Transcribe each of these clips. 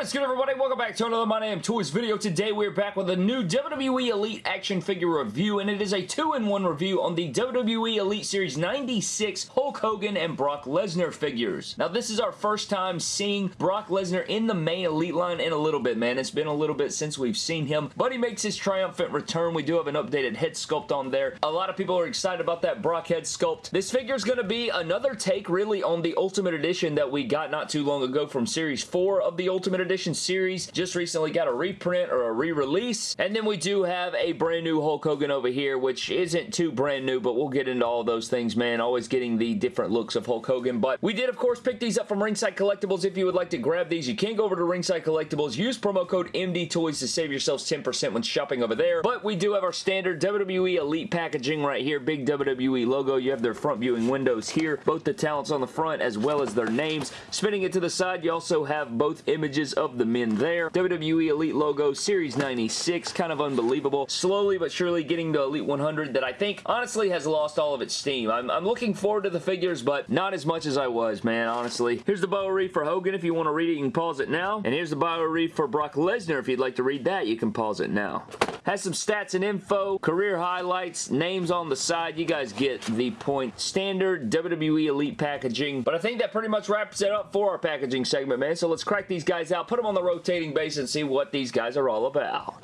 What is good everybody? Welcome back to another My Name Toys video. Today we're back with a new WWE Elite action figure review and it is a 2-in-1 review on the WWE Elite Series 96 Hulk Hogan and Brock Lesnar figures. Now this is our first time seeing Brock Lesnar in the main Elite line in a little bit man. It's been a little bit since we've seen him but he makes his triumphant return. We do have an updated head sculpt on there. A lot of people are excited about that Brock head sculpt. This figure is going to be another take really on the Ultimate Edition that we got not too long ago from Series 4 of the Ultimate Edition series. Just recently got a reprint or a re-release. And then we do have a brand new Hulk Hogan over here, which isn't too brand new, but we'll get into all those things, man. Always getting the different looks of Hulk Hogan. But we did, of course, pick these up from Ringside Collectibles. If you would like to grab these, you can go over to Ringside Collectibles. Use promo code MDTOYS to save yourselves 10% when shopping over there. But we do have our standard WWE Elite packaging right here. Big WWE logo. You have their front viewing windows here. Both the talents on the front as well as their names. Spinning it to the side, you also have both images of the men there. WWE Elite logo, Series 96, kind of unbelievable. Slowly but surely getting to Elite 100 that I think honestly has lost all of its steam. I'm, I'm looking forward to the figures, but not as much as I was, man, honestly. Here's the Boa for Hogan. If you want to read it, you can pause it now. And here's the Boa for Brock Lesnar. If you'd like to read that, you can pause it now. Has some stats and info, career highlights, names on the side. You guys get the point. Standard WWE Elite packaging. But I think that pretty much wraps it up for our packaging segment, man. So let's crack these guys out, put them on the rotating base, and see what these guys are all about.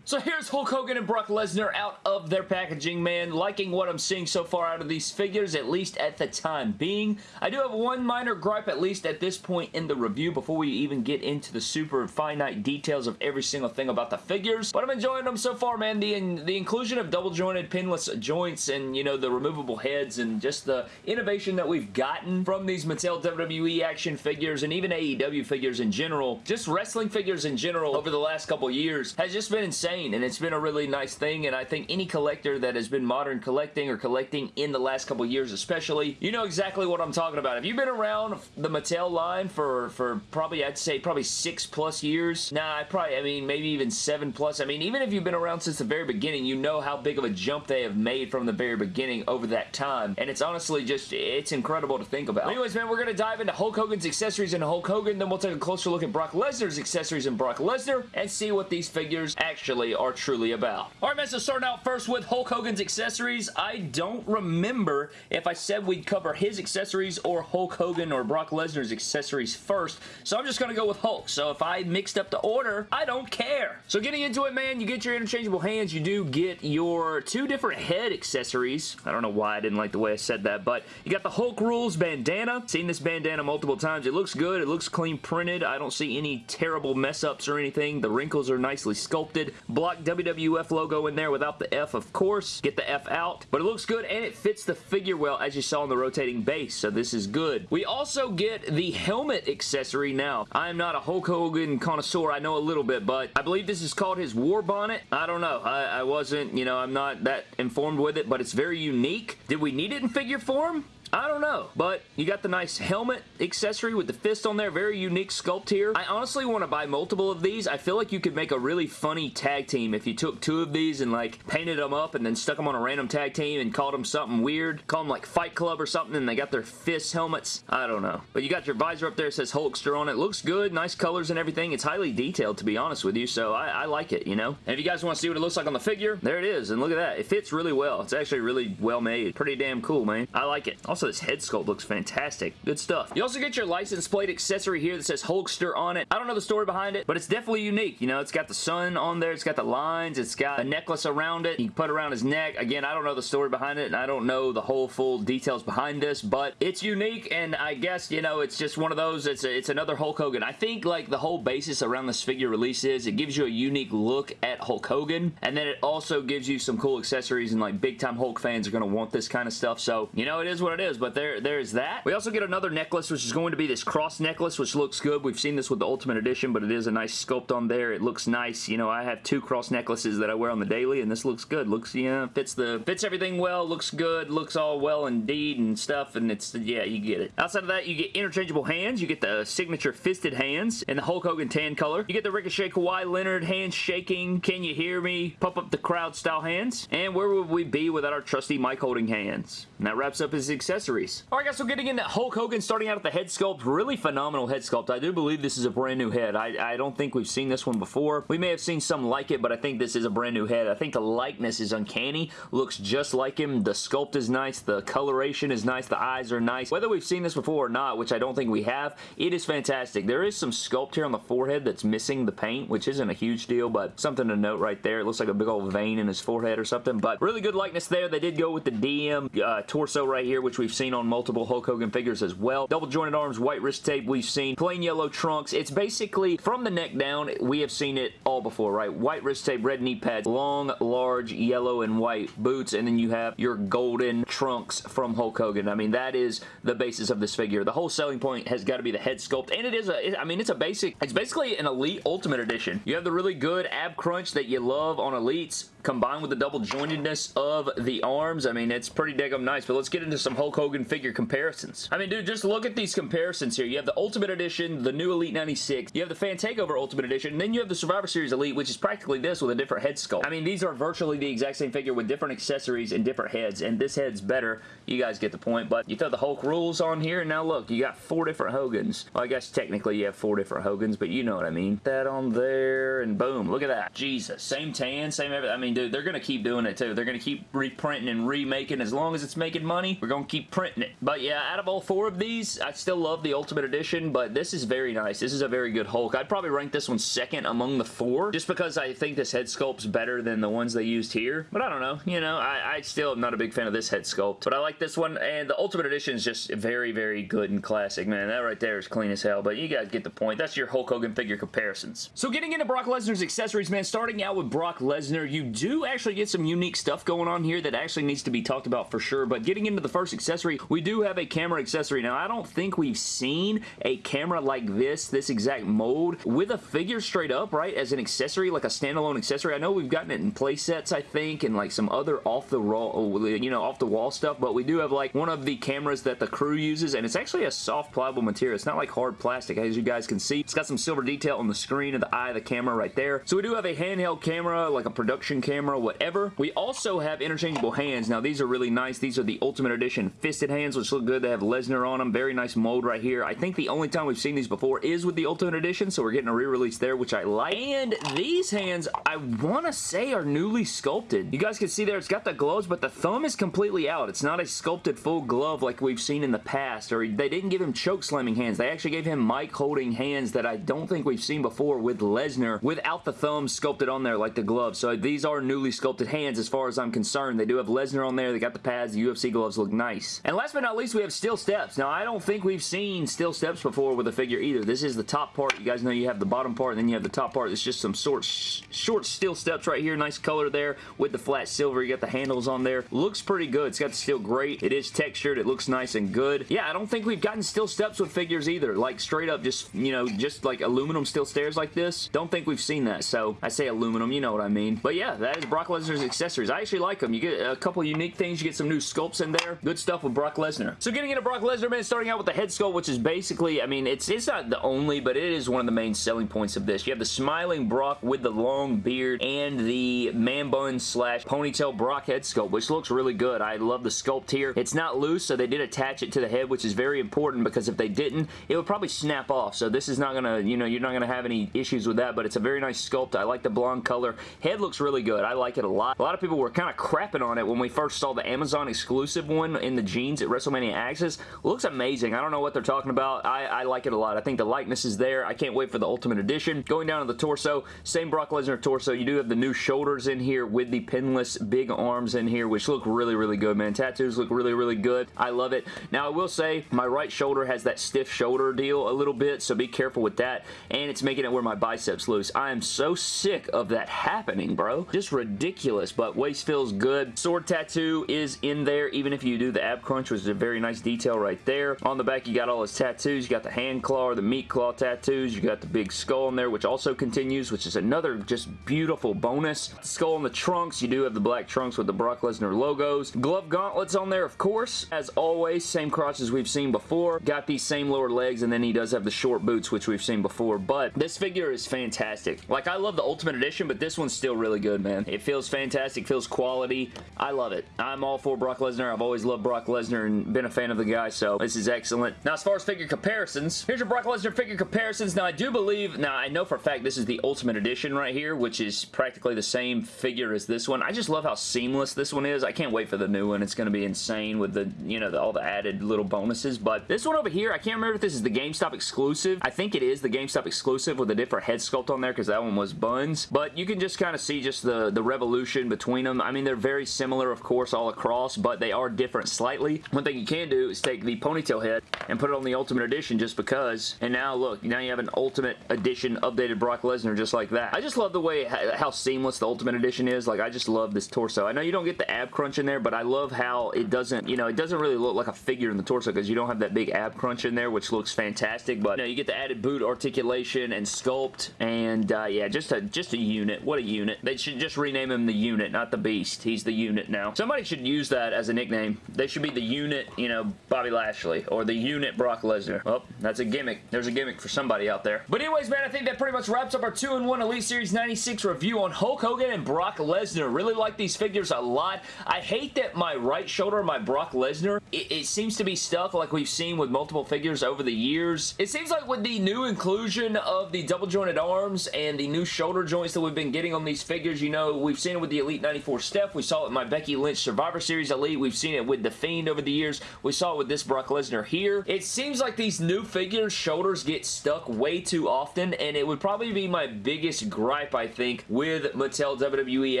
So here's Hulk Hogan and Brock Lesnar out of their packaging, man. Liking what I'm seeing so far out of these figures, at least at the time being. I do have one minor gripe, at least at this point in the review, before we even get into the super finite details of every single thing about the figures. But I'm enjoying them so far, man. The, in, the inclusion of double jointed pinless joints and, you know, the removable heads and just the innovation that we've gotten from these Mattel WWE action figures and even AEW figures in general, just wrestling figures in general over the last couple years has just been insane insane and it's been a really nice thing and I think any collector that has been modern collecting or collecting in the last couple years especially, you know exactly what I'm talking about. If you've been around the Mattel line for, for probably, I'd say probably six plus years, nah, I probably, I mean, maybe even seven plus. I mean, even if you've been around since the very beginning, you know how big of a jump they have made from the very beginning over that time and it's honestly just, it's incredible to think about. anyways, man, we're going to dive into Hulk Hogan's accessories and Hulk Hogan, then we'll take a closer look at Brock Lesnar's accessories and Brock Lesnar and see what these figures actually are truly about. Alright man, so starting out first with Hulk Hogan's accessories. I don't remember if I said we'd cover his accessories or Hulk Hogan or Brock Lesnar's accessories first, so I'm just going to go with Hulk. So if I mixed up the order, I don't care. So getting into it, man, you get your interchangeable hands. You do get your two different head accessories. I don't know why I didn't like the way I said that, but you got the Hulk Rules bandana. Seen this bandana multiple times. It looks good. It looks clean printed. I don't see any terrible mess ups or anything. The wrinkles are nicely sculpted block WWF logo in there without the F, of course. Get the F out. But it looks good, and it fits the figure well, as you saw in the rotating base, so this is good. We also get the helmet accessory now. I am not a Hulk Hogan connoisseur. I know a little bit, but I believe this is called his war bonnet. I don't know. I, I wasn't, you know, I'm not that informed with it, but it's very unique. Did we need it in figure form? I don't know, but you got the nice helmet accessory with the fist on there. Very unique sculpt here. I honestly want to buy multiple of these. I feel like you could make a really funny tag team if you took two of these and like painted them up and then stuck them on a random tag team and called them something weird. Call them like Fight Club or something and they got their fist helmets. I don't know. But you got your visor up there. It says Hulkster on it. Looks good. Nice colors and everything. It's highly detailed to be honest with you, so I, I like it, you know? And if you guys want to see what it looks like on the figure, there it is. And look at that. It fits really well. It's actually really well made. Pretty damn cool, man. I like it. Also, this head sculpt looks fantastic. Good stuff. You also get your license plate accessory here that says Hulkster on it. I don't know the story behind it, but it's definitely unique. You know, it's got the sun on there. It's got the lines. It's got a necklace around it. You put around his neck. Again, I don't know the story behind it, and I don't know the whole full details behind this, but it's unique, and I guess, you know, it's just one of those. It's, a, it's another Hulk Hogan. I think, like, the whole basis around this figure release is it gives you a unique look at Hulk Hogan, and then it also gives you some cool accessories, and, like, big-time Hulk fans are going to want this kind of stuff, so, you know, it is what it is, but there there, there's that. We also get another necklace, which is going to be this cross necklace, which looks good. We've seen this with the Ultimate Edition, but it is a nice sculpt on there. It looks nice. You know, I have two cross necklaces that I wear on the daily, and this looks good. Looks, yeah, fits the fits everything well. Looks good. Looks all well indeed and stuff, and it's, yeah, you get it. Outside of that, you get interchangeable hands. You get the signature fisted hands in the Hulk Hogan tan color. You get the Ricochet Kawhi Leonard hands shaking. Can you hear me? Pump up the crowd style hands. And where would we be without our trusty mic holding hands? And that wraps up his accessories accessories. Alright guys, so getting into Hulk Hogan, starting out at the head sculpt, really phenomenal head sculpt. I do believe this is a brand new head. I, I don't think we've seen this one before. We may have seen some like it, but I think this is a brand new head. I think the likeness is uncanny. Looks just like him. The sculpt is nice. The coloration is nice. The eyes are nice. Whether we've seen this before or not, which I don't think we have, it is fantastic. There is some sculpt here on the forehead that's missing the paint, which isn't a huge deal, but something to note right there. It looks like a big old vein in his forehead or something, but really good likeness there. They did go with the DM uh, torso right here, which we've seen on multiple Hulk Hogan figures as well. Double jointed arms, white wrist tape we've seen. Plain yellow trunks. It's basically, from the neck down, we have seen it all before, right? White wrist tape, red knee pads, long, large, yellow, and white boots, and then you have your golden trunks from Hulk Hogan. I mean, that is the basis of this figure. The whole selling point has got to be the head sculpt, and it is a, I mean, it's a basic, it's basically an Elite Ultimate Edition. You have the really good ab crunch that you love on Elites, combined with the double jointedness of the arms. I mean, it's pretty daggum nice, but let's get into some Hulk Hogan figure comparisons. I mean, dude, just look at these comparisons here. You have the Ultimate Edition, the new Elite 96, you have the Fan Takeover Ultimate Edition, and then you have the Survivor Series Elite, which is practically this with a different head sculpt. I mean, these are virtually the exact same figure with different accessories and different heads, and this head's better. You guys get the point, but you throw the Hulk rules on here, and now look, you got four different Hogans. Well, I guess technically you have four different Hogans, but you know what I mean. That on there, and boom, look at that. Jesus, same tan, same everything. I mean, dude, they're going to keep doing it too. They're going to keep reprinting and remaking. As long as it's making money, we're going to keep printing it. But yeah, out of all four of these, I still love the Ultimate Edition, but this is very nice. This is a very good Hulk. I'd probably rank this one second among the four, just because I think this head sculpt's better than the ones they used here. But I don't know. You know, I, I still am not a big fan of this head sculpt, but I like this one, and the Ultimate Edition is just very, very good and classic, man. That right there is clean as hell, but you guys get the point. That's your Hulk Hogan figure comparisons. So getting into Brock Lesnar's accessories, man, starting out with Brock Lesnar, you do actually get some unique stuff going on here that actually needs to be talked about for sure, but getting into the first accessory, we do have a camera accessory. Now, I don't think we've seen a camera like this, this exact mold, with a figure straight up, right, as an accessory, like a standalone accessory. I know we've gotten it in play sets, I think, and like some other off the raw, oh, you know, off the wall stuff, but we do have like one of the cameras that the crew uses, and it's actually a soft pliable material. It's not like hard plastic, as you guys can see. It's got some silver detail on the screen of the eye of the camera right there. So we do have a handheld camera, like a production camera, whatever. We also have interchangeable hands. Now, these are really nice. These are the Ultimate Edition fisted hands, which look good. They have Lesnar on them. Very nice mold right here. I think the only time we've seen these before is with the Ultimate Edition, so we're getting a re-release there, which I like. And these hands, I want to say are newly sculpted. You guys can see there, it's got the gloves, but the thumb is completely out. It's not a sculpted full glove like we've seen in the past, or they didn't give him choke slamming hands. They actually gave him mic holding hands that I don't think we've seen before with Lesnar without the thumb sculpted on there like the gloves. So these are newly sculpted hands as far as I'm concerned. They do have Lesnar on there. They got the pads. The UFC gloves look nice. And last but not least, we have steel steps. Now, I don't think we've seen steel steps before with a figure either. This is the top part. You guys know you have the bottom part, and then you have the top part. It's just some sort short steel steps right here. Nice color there with the flat silver. You got the handles on there. Looks pretty good. It's got the steel grate. It is textured. It looks nice and good. Yeah, I don't think we've gotten steel steps with figures either. Like straight up just, you know, just like aluminum steel stairs like this. Don't think we've seen that. So I say aluminum, you know what I mean. But yeah, that is Brock Lesnar's accessories. I actually like them. You get a couple unique things. You get some new sculpts in there. Good stuff with Brock Lesnar. So getting into Brock Lesnar, man, starting out with the head sculpt, which is basically, I mean, it's, it's not the only, but it is one of the main selling points of this. You have the smiling Brock with the long beard and the man bun slash ponytail Brock head sculpt, which looks really good. I love the sculpt here. It's not loose, so they did attach it to the head, which is very important because if they didn't, it would probably snap off. So this is not going to, you know, you're not going to have any issues with that, but it's a very nice sculpt. I like the blonde color. Head looks really good. I like it a lot. A lot of people were kind of crapping on it when we first saw the Amazon exclusive one in the jeans at WrestleMania Access. Looks amazing. I don't know what they're talking about. I, I like it a lot. I think the likeness is there. I can't wait for the Ultimate Edition. Going down to the torso, same Brock Lesnar torso. You do have the new shoulders in here with the pinless big arms in here, which look really, really good, man. Tattoos look really, really good. I love it. Now, I will say my right shoulder has that stiff shoulder deal a little bit, so be careful with that, and it's making it where my biceps loose. I am so sick of that happening, bro. Just ridiculous, but waist feels good. Sword tattoo is in there, even if you do the ab crunch, which is a very nice detail right there. On the back, you got all his tattoos. You got the hand claw the meat claw tattoos. You got the big skull in there, which also continues, which is another just beautiful bonus. The skull on the trunks. You do have the black trunks with the Brock Lesnar logos. Glove gauntlets on there, of course. As always, same crotch as we've seen before. Got these same lower legs, and then he does have the short boots, which we've seen before. But this figure is fantastic. Like, I love the Ultimate Edition, but this one's still really good, man. Man. It feels fantastic, feels quality. I love it. I'm all for Brock Lesnar. I've always loved Brock Lesnar and been a fan of the guy, so this is excellent. Now, as far as figure comparisons, here's your Brock Lesnar figure comparisons. Now, I do believe, now I know for a fact this is the Ultimate Edition right here, which is practically the same figure as this one. I just love how seamless this one is. I can't wait for the new one. It's going to be insane with the, you know, the, all the added little bonuses, but this one over here, I can't remember if this is the GameStop exclusive. I think it is the GameStop exclusive with a different head sculpt on there because that one was buns, but you can just kind of see just the, the revolution between them. I mean, they're very similar, of course, all across, but they are different slightly. One thing you can do is take the ponytail head and put it on the Ultimate Edition just because, and now look, now you have an Ultimate Edition updated Brock Lesnar just like that. I just love the way, how seamless the Ultimate Edition is. Like, I just love this torso. I know you don't get the ab crunch in there, but I love how it doesn't, you know, it doesn't really look like a figure in the torso because you don't have that big ab crunch in there, which looks fantastic, but you, know, you get the added boot articulation and sculpt, and uh, yeah, just a, just a unit. What a unit. They should just rename him the unit, not the beast. He's the unit now. Somebody should use that as a nickname. They should be the unit, you know, Bobby Lashley, or the unit Brock Lesnar. Well, that's a gimmick. There's a gimmick for somebody out there. But anyways, man, I think that pretty much wraps up our 2-in-1 Elite Series 96 review on Hulk Hogan and Brock Lesnar. Really like these figures a lot. I hate that my right shoulder, my Brock Lesnar, it, it seems to be stuck like we've seen with multiple figures over the years. It seems like with the new inclusion of the double jointed arms and the new shoulder joints that we've been getting on these figures, you know, we've seen it with the Elite 94 Steph. We saw it with my Becky Lynch Survivor Series Elite. We've seen it with The Fiend over the years. We saw it with this Brock Lesnar here. It seems like these new figures' shoulders get stuck way too often, and it would probably be my biggest gripe, I think, with Mattel WWE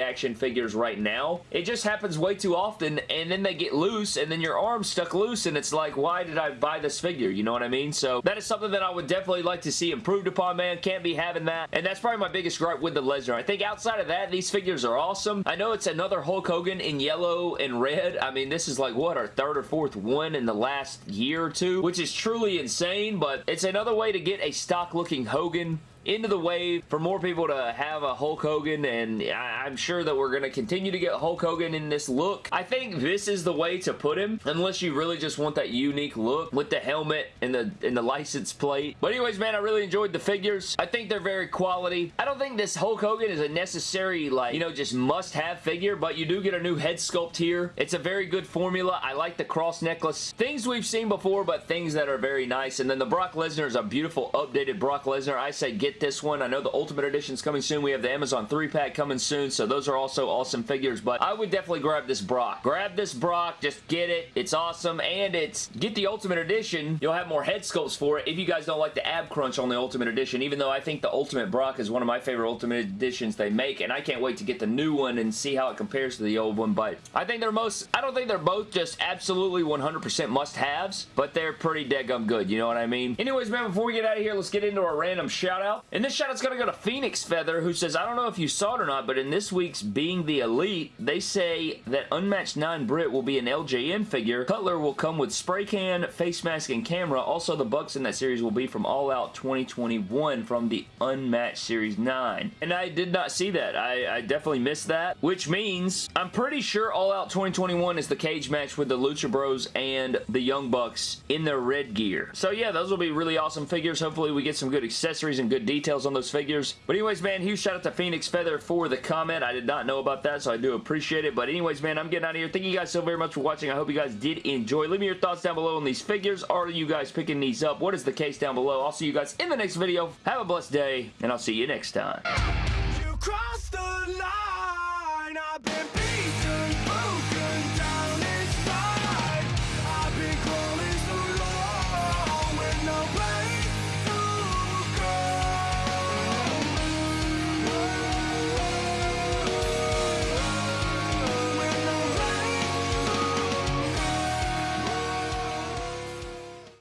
action figures right now. It just happens way too often, and then they get loose, and then your arm's stuck loose, and it's like, why did I buy this figure? You know what I mean? So that is something that I would definitely like to see improved upon, man. Can't be having that, and that's probably my biggest gripe with the Lesnar. I think outside of that, these figures are awesome. I know it's another Hulk Hogan in yellow and red. I mean, this is like, what, our third or fourth one in the last year or two, which is truly insane, but it's another way to get a stock-looking Hogan into the wave for more people to have a Hulk Hogan and I'm sure that we're going to continue to get Hulk Hogan in this look. I think this is the way to put him unless you really just want that unique look with the helmet and the and the license plate. But anyways, man, I really enjoyed the figures. I think they're very quality. I don't think this Hulk Hogan is a necessary, like, you know, just must-have figure, but you do get a new head sculpt here. It's a very good formula. I like the cross necklace. Things we've seen before, but things that are very nice. And then the Brock Lesnar is a beautiful updated Brock Lesnar. I say get this one. I know the Ultimate Edition is coming soon. We have the Amazon 3-pack coming soon, so those are also awesome figures, but I would definitely grab this Brock. Grab this Brock. Just get it. It's awesome, and it's get the Ultimate Edition. You'll have more head sculpts for it if you guys don't like the ab crunch on the Ultimate Edition, even though I think the Ultimate Brock is one of my favorite Ultimate Editions they make, and I can't wait to get the new one and see how it compares to the old one, but I think they're most, I don't think they're both just absolutely 100% must-haves, but they're pretty dead-gum good, you know what I mean? Anyways, man, before we get out of here, let's get into our random shout-out. And this shout-out's going to go to Phoenix Feather, who says, I don't know if you saw it or not, but in this week's Being the Elite, they say that Unmatched 9 Britt will be an LJN figure. Cutler will come with spray can, face mask, and camera. Also, the Bucks in that series will be from All Out 2021 from the Unmatched Series 9. And I did not see that. I, I definitely missed that, which means I'm pretty sure All Out 2021 is the cage match with the Lucha Bros and the Young Bucks in their red gear. So yeah, those will be really awesome figures. Hopefully we get some good accessories and good details on those figures. But anyways, man, huge shout out to Phoenix Feather for the comment. I did not know about that, so I do appreciate it. But anyways, man, I'm getting out of here. Thank you guys so very much for watching. I hope you guys did enjoy. Leave me your thoughts down below on these figures. Are you guys picking these up? What is the case down below? I'll see you guys in the next video. Have a blessed day, and I'll see you next time.